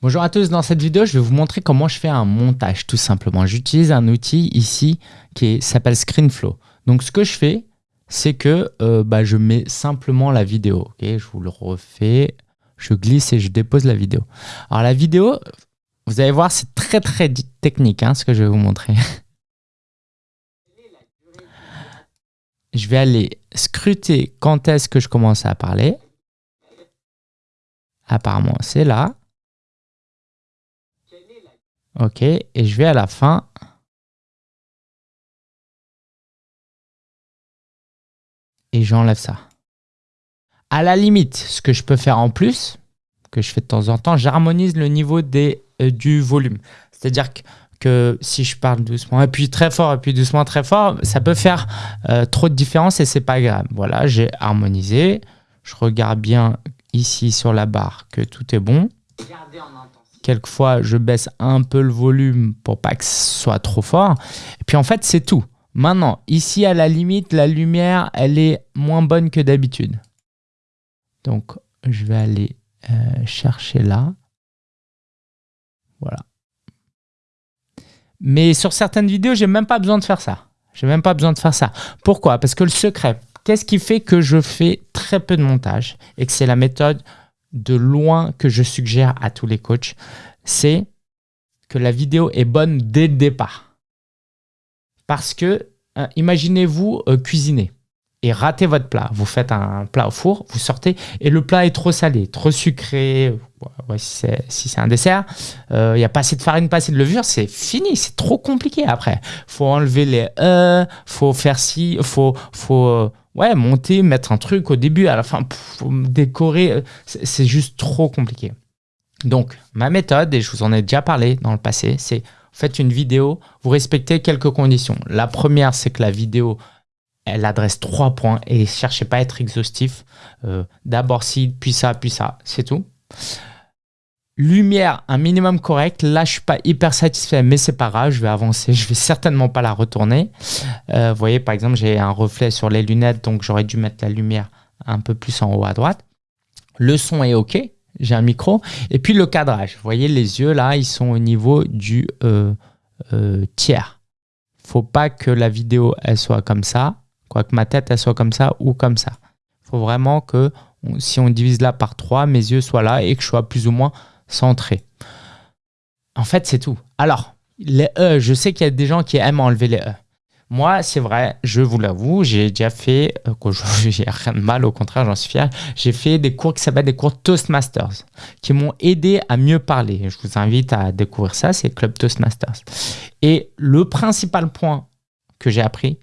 Bonjour à tous, dans cette vidéo, je vais vous montrer comment je fais un montage tout simplement. J'utilise un outil ici qui s'appelle ScreenFlow. Donc ce que je fais, c'est que euh, bah, je mets simplement la vidéo. je vous le refais, je glisse et je dépose la vidéo. Alors la vidéo, vous allez voir, c'est très très technique hein, ce que je vais vous montrer. je vais aller scruter quand est-ce que je commence à parler. Apparemment, c'est là. OK, et je vais à la fin. Et j'enlève ça. À la limite, ce que je peux faire en plus, que je fais de temps en temps, j'harmonise le niveau des, euh, du volume. C'est-à-dire que, si je parle doucement, et puis très fort, et puis doucement, très fort, ça peut faire euh, trop de différence et c'est pas grave. Voilà, j'ai harmonisé. Je regarde bien ici sur la barre que tout est bon. Quelquefois, je baisse un peu le volume pour pas que ce soit trop fort. Et puis en fait, c'est tout. Maintenant, ici, à la limite, la lumière, elle est moins bonne que d'habitude. Donc, je vais aller euh, chercher là. Voilà. Mais sur certaines vidéos, j'ai même pas besoin de faire ça. J'ai même pas besoin de faire ça. Pourquoi? Parce que le secret, qu'est-ce qui fait que je fais très peu de montage et que c'est la méthode de loin que je suggère à tous les coachs, c'est que la vidéo est bonne dès le départ. Parce que, euh, imaginez-vous euh, cuisiner et rater votre plat. Vous faites un plat au four, vous sortez et le plat est trop salé, trop sucré, si c'est un dessert, euh, il n'y a pas assez de farine, pas assez de levure, c'est fini, c'est trop compliqué après. faut enlever les e, faut faire ci, faut, faut ouais, monter, mettre un truc au début, à la fin, décorer, c'est juste trop compliqué. Donc, ma méthode, et je vous en ai déjà parlé dans le passé, c'est faites une vidéo, vous respectez quelques conditions. La première, c'est que la vidéo, elle adresse trois points et cherchez pas à être exhaustif. Euh, d'abord ci, puis ça, puis ça, c'est tout. Lumière, un minimum correct. Là, je suis pas hyper satisfait, mais c'est pas grave, je vais avancer. Je vais certainement pas la retourner. Euh, vous voyez, par exemple, j'ai un reflet sur les lunettes, donc j'aurais dû mettre la lumière un peu plus en haut à droite. Le son est OK, j'ai un micro. Et puis le cadrage, vous voyez, les yeux là, ils sont au niveau du euh, euh, tiers. faut pas que la vidéo, elle soit comme ça, quoi que ma tête, elle soit comme ça ou comme ça. Faut vraiment que, si on divise là par 3, mes yeux soient là et que je sois plus ou moins centré. En fait, c'est tout. Alors, les E, je sais qu'il y a des gens qui aiment enlever les E. Moi, c'est vrai, je vous l'avoue, j'ai déjà fait, euh, j'ai rien de mal, au contraire, j'en suis fier, j'ai fait des cours qui s'appellent des cours Toastmasters, qui m'ont aidé à mieux parler. Je vous invite à découvrir ça, c'est Club Toastmasters. Et le principal point que j'ai appris,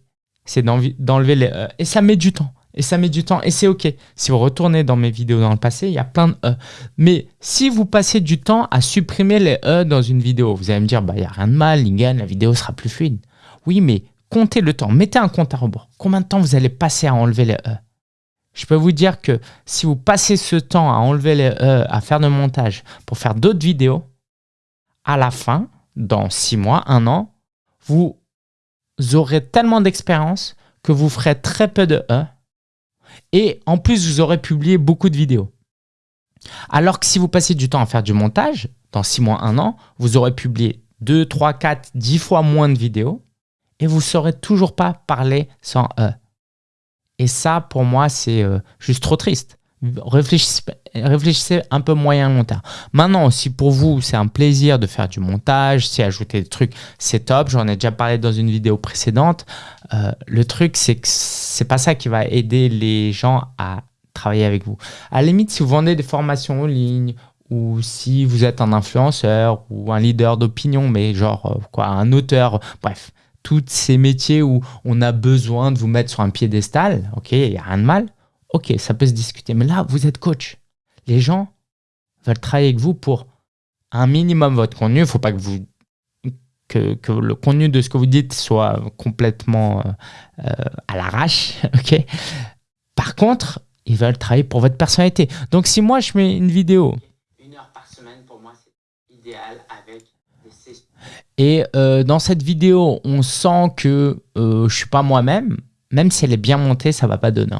c'est d'enlever les E. Et ça met du temps. Et ça met du temps et c'est OK. Si vous retournez dans mes vidéos dans le passé, il y a plein de E. Mais si vous passez du temps à supprimer les E dans une vidéo, vous allez me dire, bah, il n'y a rien de mal, Lingen, la vidéo sera plus fluide. Oui, mais comptez le temps. Mettez un compte à rebours. Combien de temps vous allez passer à enlever les E? Je peux vous dire que si vous passez ce temps à enlever les E, à faire de montage pour faire d'autres vidéos, à la fin, dans six mois, un an, vous aurez tellement d'expérience que vous ferez très peu de E et en plus, vous aurez publié beaucoup de vidéos. Alors que si vous passez du temps à faire du montage, dans 6 mois, 1 an, vous aurez publié 2, 3, 4, 10 fois moins de vidéos et vous ne saurez toujours pas parler sans E. Et ça, pour moi, c'est euh, juste trop triste. Réfléchissez, un peu moyen long terme. Maintenant, si pour vous, c'est un plaisir de faire du montage, si ajouter des trucs, c'est top. J'en ai déjà parlé dans une vidéo précédente. Euh, le truc, c'est que c'est pas ça qui va aider les gens à travailler avec vous. À la limite, si vous vendez des formations en ligne ou si vous êtes un influenceur ou un leader d'opinion, mais genre euh, quoi, un auteur, bref, tous ces métiers où on a besoin de vous mettre sur un piédestal, ok, il n'y a rien de mal ok, ça peut se discuter. Mais là, vous êtes coach. Les gens veulent travailler avec vous pour un minimum votre contenu. Il ne faut pas que, vous, que, le contenu de ce que vous dites soit complètement euh, euh, à l'arrache. ok? Par contre, ils veulent travailler pour votre personnalité. Donc, si moi, je mets une vidéo... Une heure par semaine, pour moi, c'est idéal avec Et euh, dans cette vidéo, on sent que je ne suis pas moi-même. Même si elle est bien montée, ça ne va pas donner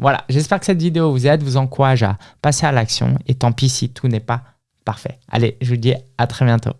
voilà, j'espère que cette vidéo vous aide, vous encourage à passer à l'action. Et tant pis si tout n'est pas Parfait. Allez, je vous dis à très bientôt.